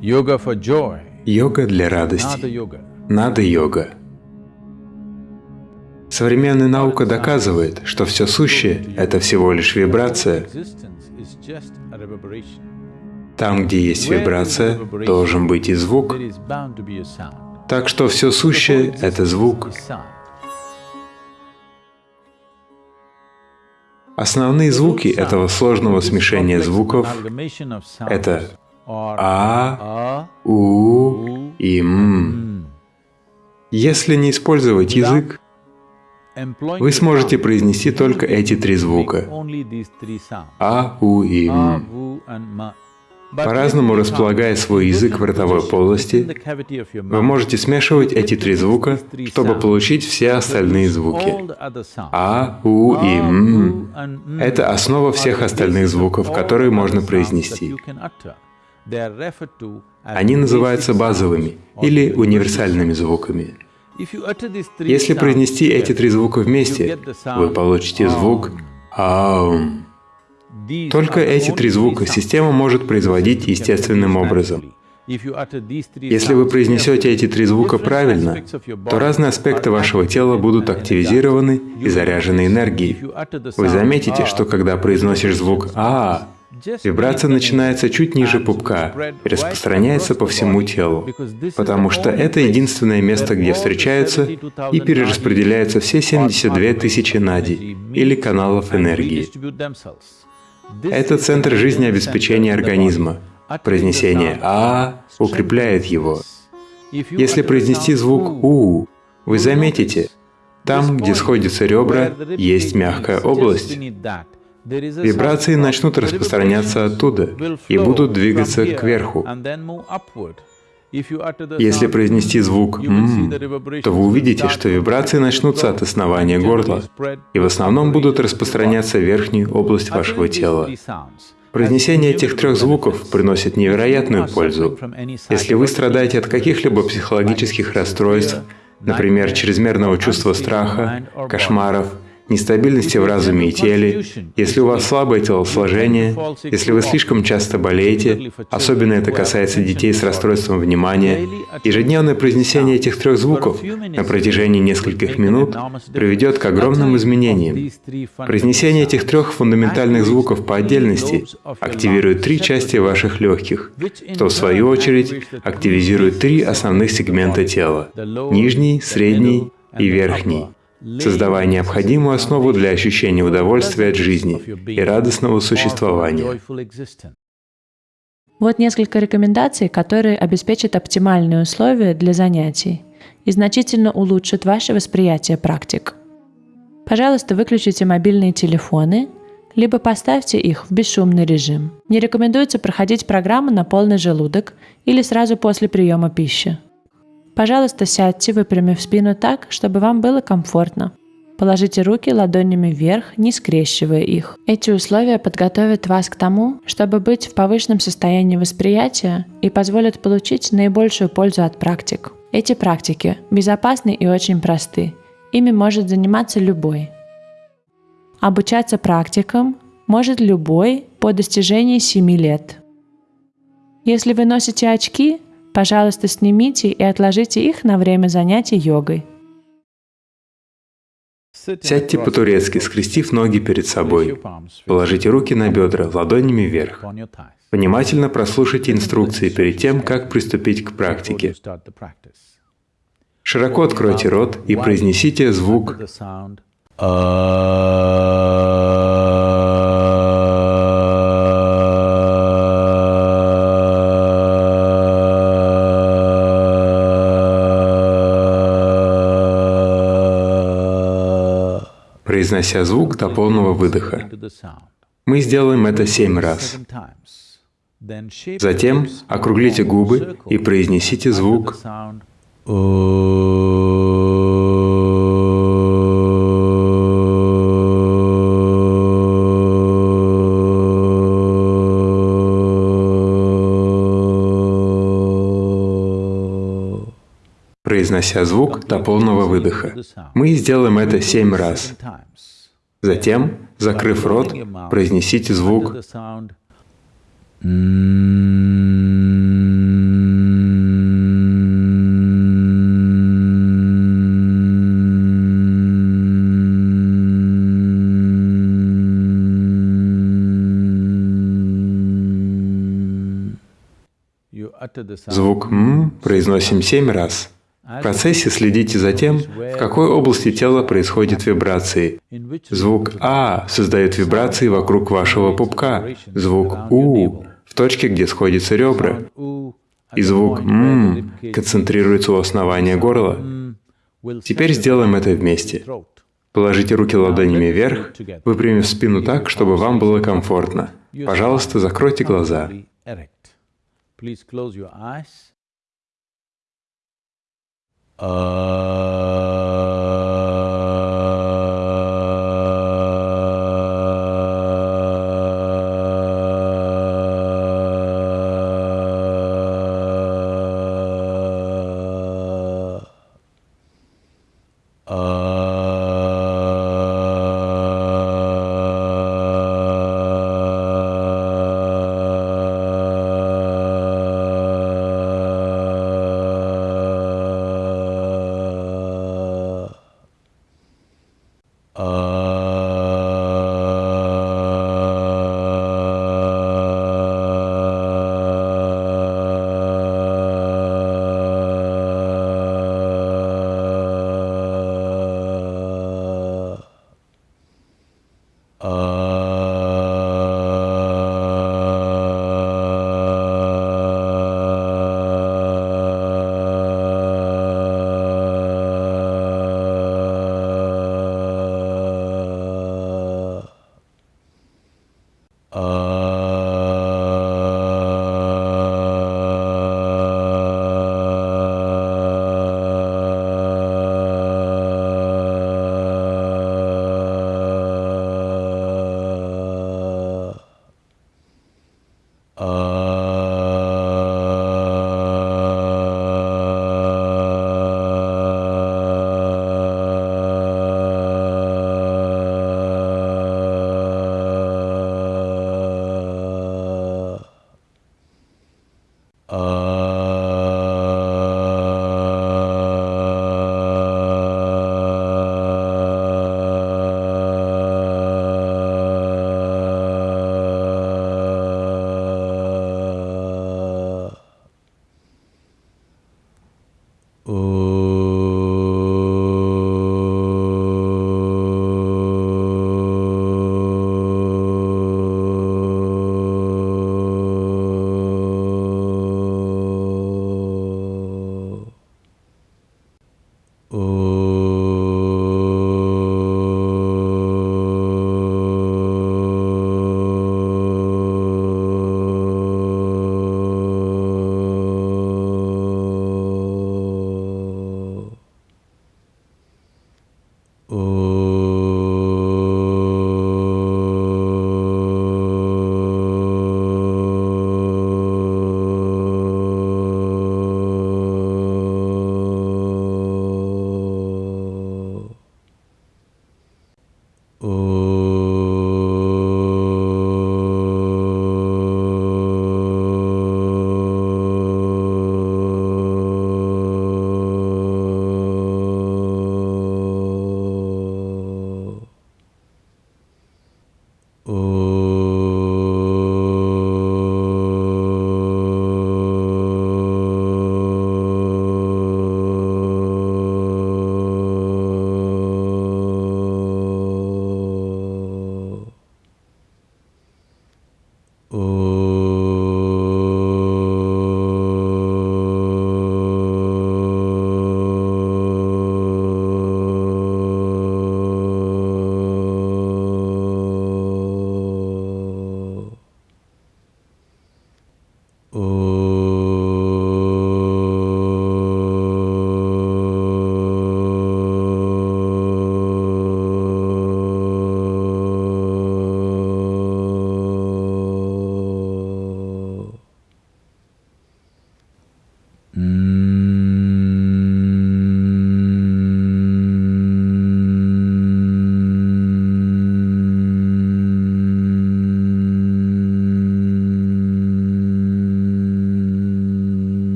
Йога для радости. Надо йога. Современная наука доказывает, что все сущее — это всего лишь вибрация. Там, где есть вибрация, должен быть и звук. Так что все сущее — это звук. Основные звуки этого сложного смешения звуков это А, a, У и М. Если не использовать язык, вы сможете произнести только эти три звука. А, У и A, М. vu, and ma. But По-разному располагая свой язык в ротовой полости, вы можете смешивать эти три звука, чтобы получить все остальные звуки. А, У и A, М. Это основа всех остальных звуков, которые можно произнести. Они называются базовыми или универсальными звуками. Если произнести эти три звука вместе, вы получите звук «аум». Только эти три звука система может производить естественным образом. Если вы произнесете эти три звука правильно, то разные аспекты вашего тела будут активизированы и заряжены энергией. Вы заметите, что когда произносишь звук «а», вибрация начинается чуть ниже пупка и распространяется по всему телу, потому что это единственное место, где встречаются 72,000 и перераспределяются все 72 тысячи нади или каналов энергии. Это центр жизнеобеспечения организма. Произнесение «а» укрепляет его. Если произнести звук «у», вы заметите, там, где сходятся ребра, есть мягкая область. Вибрации начнут распространяться оттуда и будут двигаться кверху. Если произнести звук «м», то вы увидите, что вибрации начнутся от основания горла и в основном будут распространяться в верхнюю область вашего тела. Произнесение этих трех звуков приносит невероятную пользу. Если вы страдаете от каких-либо психологических расстройств, например, чрезмерного чувства страха, кошмаров, нестабильности в разуме и теле, если у вас слабое телосложение, если вы слишком часто болеете, особенно это касается детей с расстройством внимания, ежедневное произнесение этих трех звуков на протяжении нескольких минут приведет к огромным изменениям. Произнесение этих трех фундаментальных звуков по отдельности активирует три части ваших легких, что в свою очередь активизирует три основных сегмента тела – нижний, средний и верхний создавая необходимую основу для ощущения удовольствия от жизни и радостного существования. Вот несколько рекомендаций, которые обеспечат оптимальные условия для занятий и значительно улучшат ваше восприятие практик. Пожалуйста, выключите мобильные телефоны, либо поставьте их в бесшумный режим. Не рекомендуется проходить программу на полный желудок или сразу после приема пищи. Пожалуйста, сядьте, выпрямив спину так, чтобы вам было комфортно. Положите руки ладонями вверх, не скрещивая их. Эти условия подготовят вас к тому, чтобы быть в повышенном состоянии восприятия и позволят получить наибольшую пользу от практик. Эти практики безопасны и очень просты. Ими может заниматься любой. Обучаться практикам может любой по достижении 7 лет. Если вы носите очки, Пожалуйста, снимите и отложите их на время занятий йогой. Сядьте по-турецки, скрестив ноги перед собой. Положите руки на бедра, ладонями вверх. Внимательно прослушайте инструкции перед тем, как приступить к практике. Широко откройте рот и произнесите звук произнося звук до полного выдоха. Мы сделаем это семь раз. Затем округлите губы и произнесите звук произнося звук до полного выдоха. Мы сделаем это семь раз. Затем, закрыв рот, произнесите звук Звук «м» произносим семь раз. В процессе следите за тем, в какой области тела происходят вибрации. Звук «а» создает вибрации вокруг вашего пупка, звук «у» в точке, где сходятся ребра, и звук «м» концентрируется у основания горла. Теперь сделаем это вместе. Положите руки ладонями вверх, выпрямив спину так, чтобы вам было комфортно. Пожалуйста, закройте глаза. 呃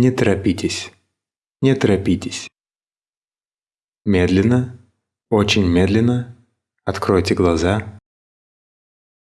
Не торопитесь. Не торопитесь. Медленно, очень медленно откройте глаза